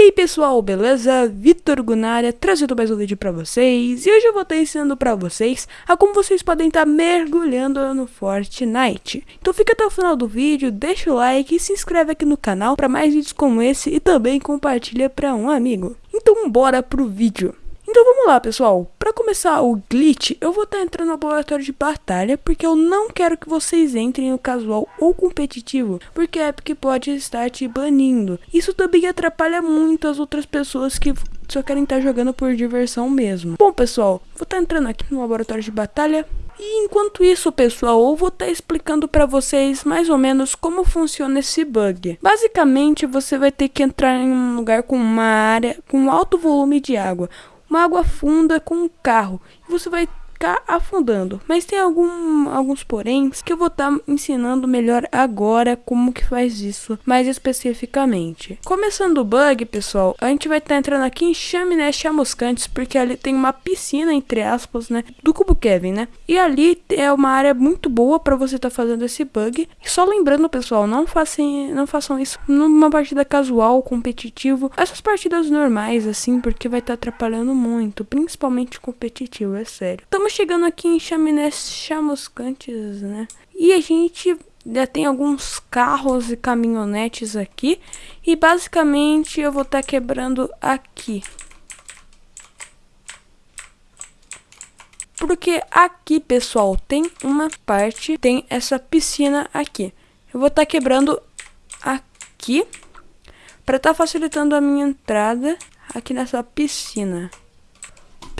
aí pessoal, beleza? Vitor Gunária trazendo mais um vídeo pra vocês E hoje eu vou estar ensinando pra vocês a como vocês podem estar mergulhando no Fortnite Então fica até o final do vídeo, deixa o like e se inscreve aqui no canal pra mais vídeos como esse E também compartilha pra um amigo Então bora pro vídeo então vamos lá, pessoal. Para começar o glitch, eu vou estar tá entrando no laboratório de batalha, porque eu não quero que vocês entrem no casual ou competitivo, porque a Epic pode estar te banindo. Isso também atrapalha muito as outras pessoas que só querem estar tá jogando por diversão mesmo. Bom, pessoal, vou estar tá entrando aqui no laboratório de batalha. E enquanto isso, pessoal, eu vou estar explicando para vocês mais ou menos como funciona esse bug. Basicamente, você vai ter que entrar em um lugar com uma área com alto volume de água uma água funda com um carro. E você vai ficar afundando. Mas tem algum, alguns poréns que eu vou estar tá ensinando melhor agora como que faz isso, mais especificamente. Começando o bug, pessoal, a gente vai estar tá entrando aqui em Chaminé Chamuscantes, porque ali tem uma piscina, entre aspas, né, do Cubo Kevin, né? E ali é uma área muito boa para você estar tá fazendo esse bug. E só lembrando, pessoal, não façam, não façam isso numa partida casual, competitivo, essas partidas normais, assim, porque vai estar tá atrapalhando muito, principalmente competitivo, é sério. Chegando aqui em Chaminé Chamuscantes, né? E a gente já tem alguns carros e caminhonetes aqui. E basicamente eu vou estar tá quebrando aqui. Porque aqui, pessoal, tem uma parte, tem essa piscina aqui. Eu vou estar tá quebrando aqui para estar tá facilitando a minha entrada aqui nessa piscina.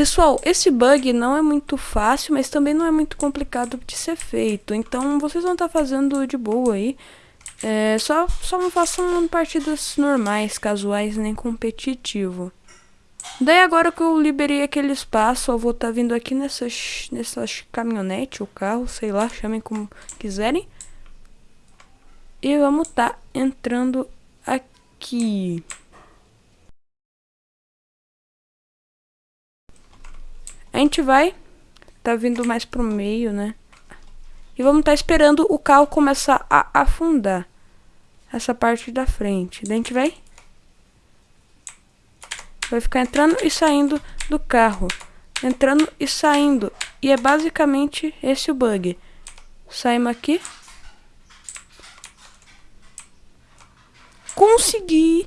Pessoal, esse bug não é muito fácil, mas também não é muito complicado de ser feito. Então, vocês vão estar tá fazendo de boa aí. É, só, só não façam partidas normais, casuais, nem competitivo. Daí agora que eu liberei aquele espaço, eu vou estar tá vindo aqui nessas, nessas caminhonete ou carro, sei lá, chamem como quiserem. E vamos estar tá entrando aqui. Gente vai, tá vindo mais pro meio, né? E vamos estar tá esperando o carro começar a afundar. Essa parte da frente. Daí a gente vai... Vai ficar entrando e saindo do carro. Entrando e saindo. E é basicamente esse o bug. Saímos aqui. Consegui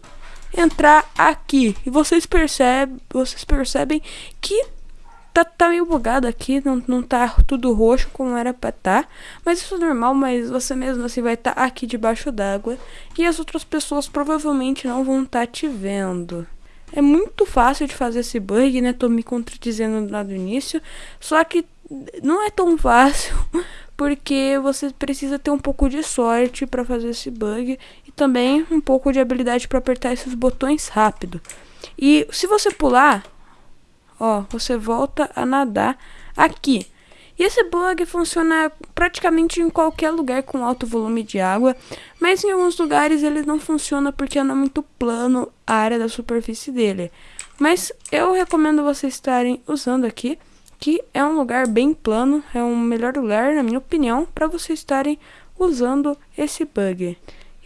entrar aqui. E vocês percebem, vocês percebem que tá, tá meio bugado aqui, não, não tá tudo roxo como era pra tá. Mas isso é normal, mas você mesmo assim vai estar tá aqui debaixo d'água. E as outras pessoas provavelmente não vão estar tá te vendo. É muito fácil de fazer esse bug, né? Tô me contradizendo lá do início. Só que não é tão fácil, porque você precisa ter um pouco de sorte para fazer esse bug e também um pouco de habilidade para apertar esses botões rápido. E se você pular, Ó, você volta a nadar aqui. E esse bug funciona praticamente em qualquer lugar com alto volume de água, mas em alguns lugares ele não funciona porque não é muito plano a área da superfície dele. Mas eu recomendo vocês estarem usando aqui, que é um lugar bem plano, é um melhor lugar, na minha opinião, para vocês estarem usando esse bug.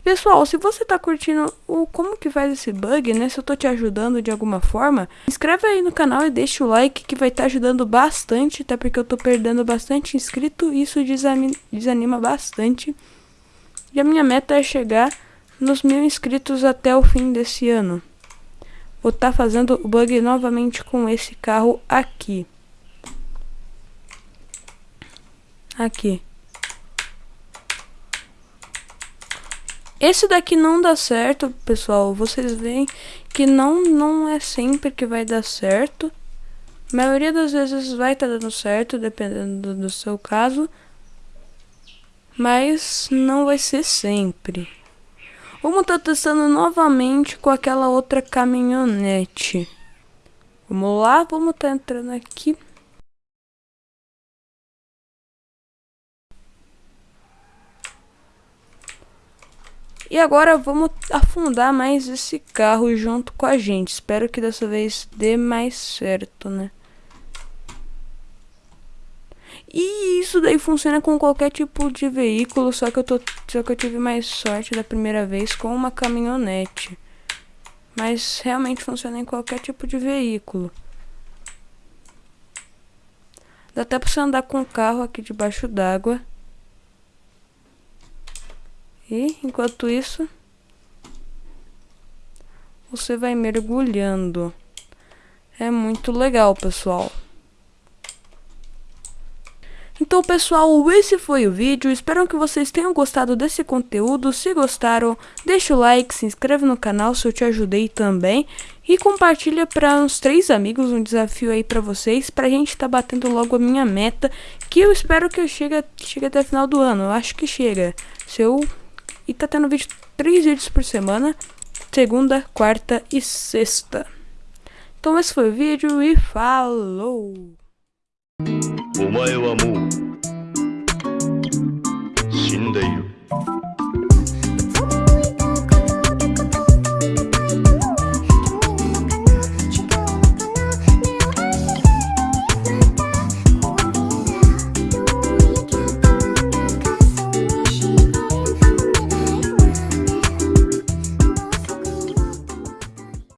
Pessoal, se você tá curtindo o como que faz esse bug, né, se eu tô te ajudando de alguma forma, inscreve aí no canal e deixa o like que vai estar tá ajudando bastante, até porque eu tô perdendo bastante inscrito e isso desanima bastante. E a minha meta é chegar nos mil inscritos até o fim desse ano. Vou estar tá fazendo o bug novamente com esse carro aqui. Aqui. Esse daqui não dá certo, pessoal. Vocês veem que não, não é sempre que vai dar certo. A maioria das vezes vai estar tá dando certo, dependendo do, seu caso. Mas não vai ser sempre. Vamos estar tá testando novamente com aquela outra caminhonete. Vamos lá, vamos estar tá entrando aqui. E agora vamos afundar mais esse carro junto com a gente. Espero que dessa vez dê mais certo, né? E isso daí funciona com qualquer tipo de veículo, só que eu tô, só que eu tive mais sorte da primeira vez com uma caminhonete. Mas realmente funciona em qualquer tipo de veículo. Dá até pra você andar com o carro aqui debaixo d'água. E, enquanto isso, você vai mergulhando. É muito legal, pessoal. Então, pessoal, esse foi o vídeo. Espero que vocês tenham gostado desse conteúdo. Se gostaram, deixa o like, se inscreve no canal se eu te ajudei também. E compartilha para uns três amigos um desafio aí para vocês. Pra gente estar tá batendo logo a minha meta. Que eu espero que eu chegue, chegue até o final do ano. Eu acho que chega. Se eu e tá tendo vídeo, três vídeos por semana, segunda, quarta e sexta. Então esse foi o vídeo e falou!